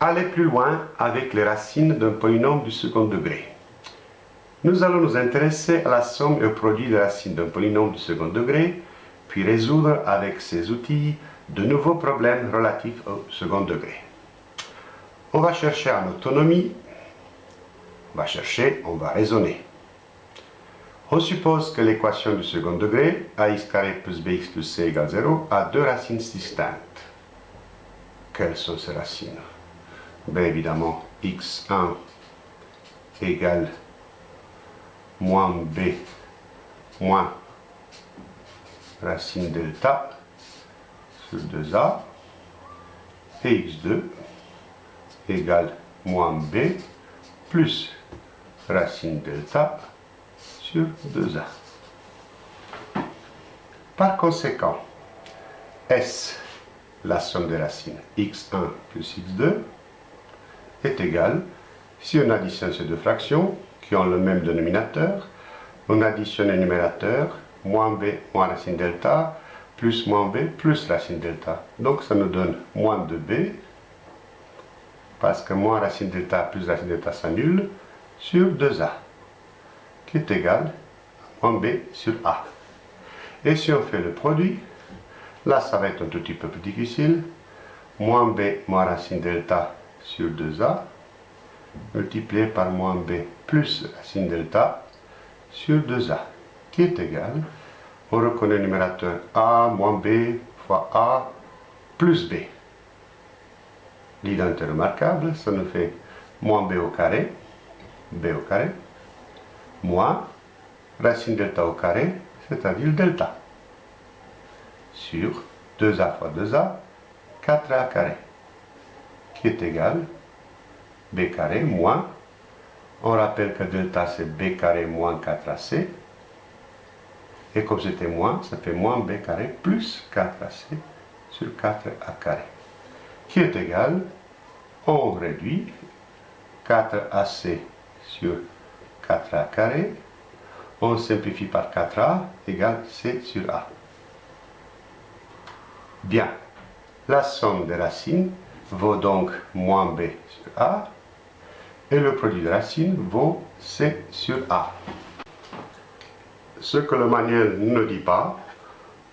aller plus loin avec les racines d'un polynôme du second degré. Nous allons nous intéresser à la somme et au produit des racines d'un polynôme du second degré, puis résoudre avec ces outils de nouveaux problèmes relatifs au second degré. On va chercher en autonomie, on va chercher, on va raisonner. On suppose que l'équation du second degré, ax plus bx plus c égale 0, a deux racines distinctes. Quelles sont ces racines? Bien évidemment, x1 égale moins b moins racine delta sur 2a et x2 égale moins b plus racine delta sur 2a. Par conséquent, S, la somme des racines, x1 plus x2, est égale, si on additionne ces deux fractions, qui ont le même dénominateur, on additionne le numérateur, moins b moins racine delta, plus moins b plus racine delta. Donc ça nous donne moins 2b, parce que moins racine delta plus racine delta s'annule, sur 2a, qui est égal à moins b sur a. Et si on fait le produit, là ça va être un tout petit peu plus difficile, moins b moins racine delta sur 2a, multiplié par moins b plus racine delta sur 2a, qui est égal, on reconnaît le numérateur a moins b fois a plus b. L'identité remarquable, ça nous fait moins b au carré, b au carré, moins racine delta au carré, c'est-à-dire delta, sur 2a fois 2a, 4a carré, qui est égal b carré moins, on rappelle que delta c'est b carré moins 4ac, et comme c'était moins, ça fait moins b carré plus 4ac sur 4a carré, qui est égal, on réduit 4ac sur 4a carré, on simplifie par 4a égale c sur a. Bien, la somme des racines vaut donc moins b sur a, et le produit de racine vaut C sur A. Ce que le manuel ne dit pas,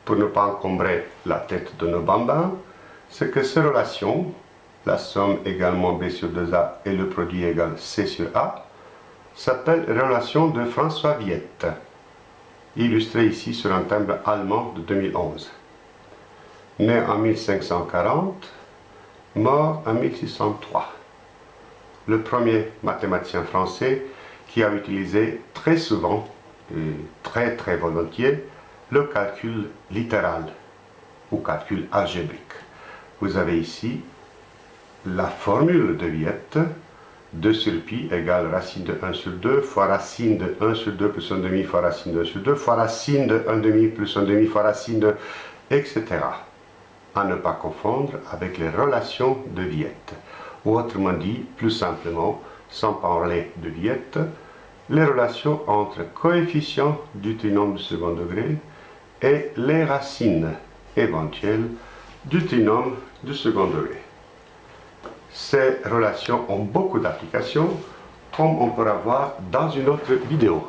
pour ne pas encombrer la tête de nos bambins, c'est que ces relations, la somme égale moins B sur 2A et le produit égale C sur A, s'appellent relation de François Viette, illustré ici sur un timbre allemand de 2011. Né en 1540, mort en 1603 le premier mathématicien français qui a utilisé très souvent et très très volontiers le calcul littéral ou calcul algébrique. Vous avez ici la formule de Viette 2 sur pi égale racine de 1 sur 2 fois racine de 1 sur 2 plus 1 demi fois racine de 1 sur 2 fois racine de 1 demi plus 1 demi fois racine de etc. À ne pas confondre avec les relations de Viette ou autrement dit, plus simplement, sans parler de diète, les relations entre coefficients du trinôme du second degré et les racines éventuelles du trinôme du second degré. Ces relations ont beaucoup d'applications, comme on pourra voir dans une autre vidéo.